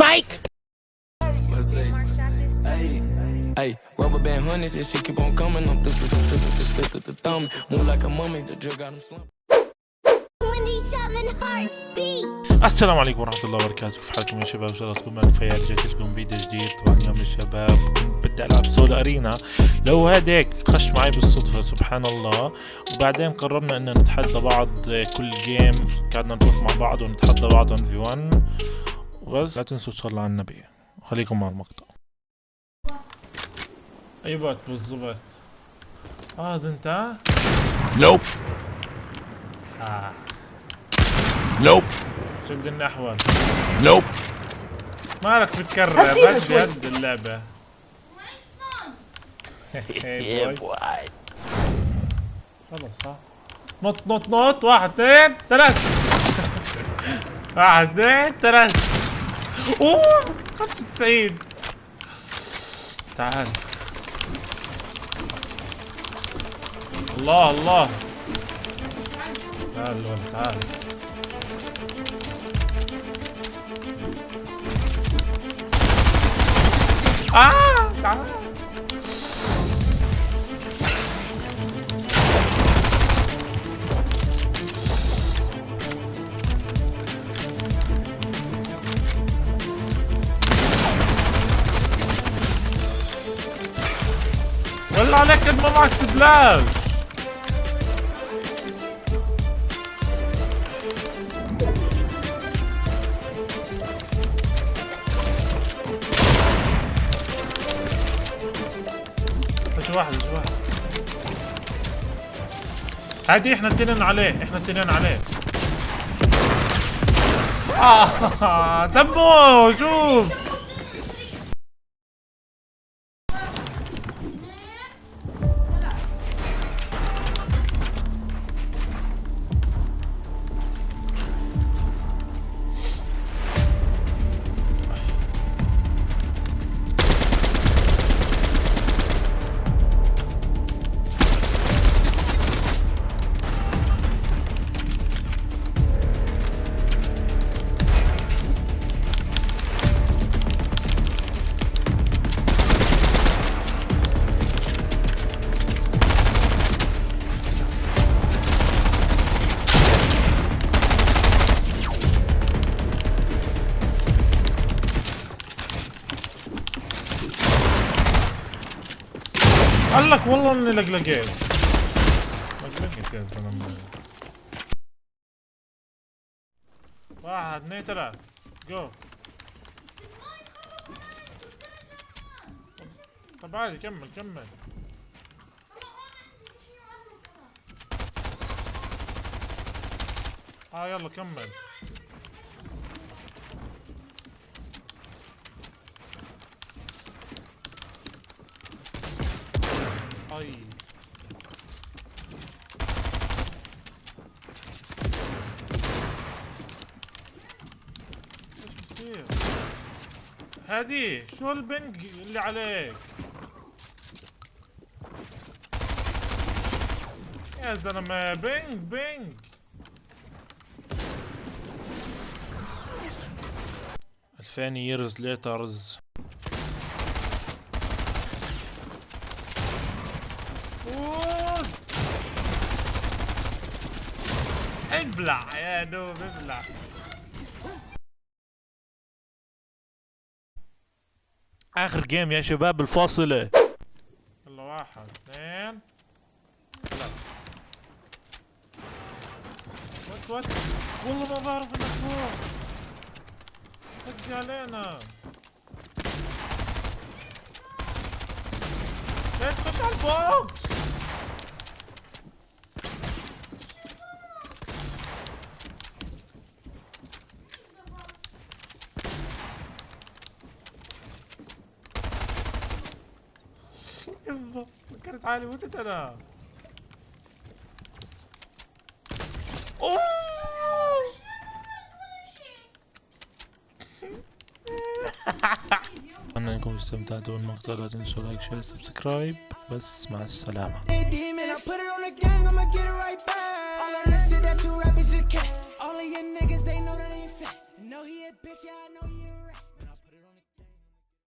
Psych! Hey, rubber band honeys and shit keep on coming. I'm th th th th th th th thumb. Move like a mummy, the drug got him slumped. 27 hearts beat. السلام عليكم ورحمة الله وبركاته كيف حالكم يا شباب إن شاء الله تكونوا بألف خير جيت لكم فيديو جديد طبعا اليوم يا شباب كنت بدي ألعب سول أرينا لو هيك خش معي بالصدفة سبحان الله وبعدين قررنا إن نتحدى بعض كل جيم قعدنا نروح مع بعض ونتحدى بعض 1 في 1 وبس لا تنسوا تصلوا على النبي. خليكم مع المقطع. أيوة بالضبط؟ هذا أنت؟ Nope. آه. Nope. شد النحو Nope. مالك بتكرر؟ بس بهد اللعبة. خلص ها. نط نط نط. واحد اثنين ثلاث واحد اثنين ثلاث أوه 95 تعال. الله الله. تعال الولد تعال. آه تعال. والله عليك قد ما معك سبلاش شو واحد شو واحد. هادي إحنا التنين عليه إحنا التنين عليه. آه دمه شوف. قال لك والله اني لقلقيت. لقلقت يا زلمة. واحد اثنين ثلاث. جو. طب عادي كمل كمل. آه يلا كمل. بصير هادي شو البنج اللي عليك؟ يا زلمة بنج بنج ألفين ييرز ليترز ابلع يا دوب ابلع آخر game يا شباب الفاصلة. يلا واحد اثنين. ثلاثة what what. والله ما بعرف إنك فوق هدي علينا. ليش تخش على يلا فكرت حالي متت أنا. أوه! أتمنى إنكم استمتعتوا بالمقطع. لا تنسوا like share subscribe بس مع السلامة.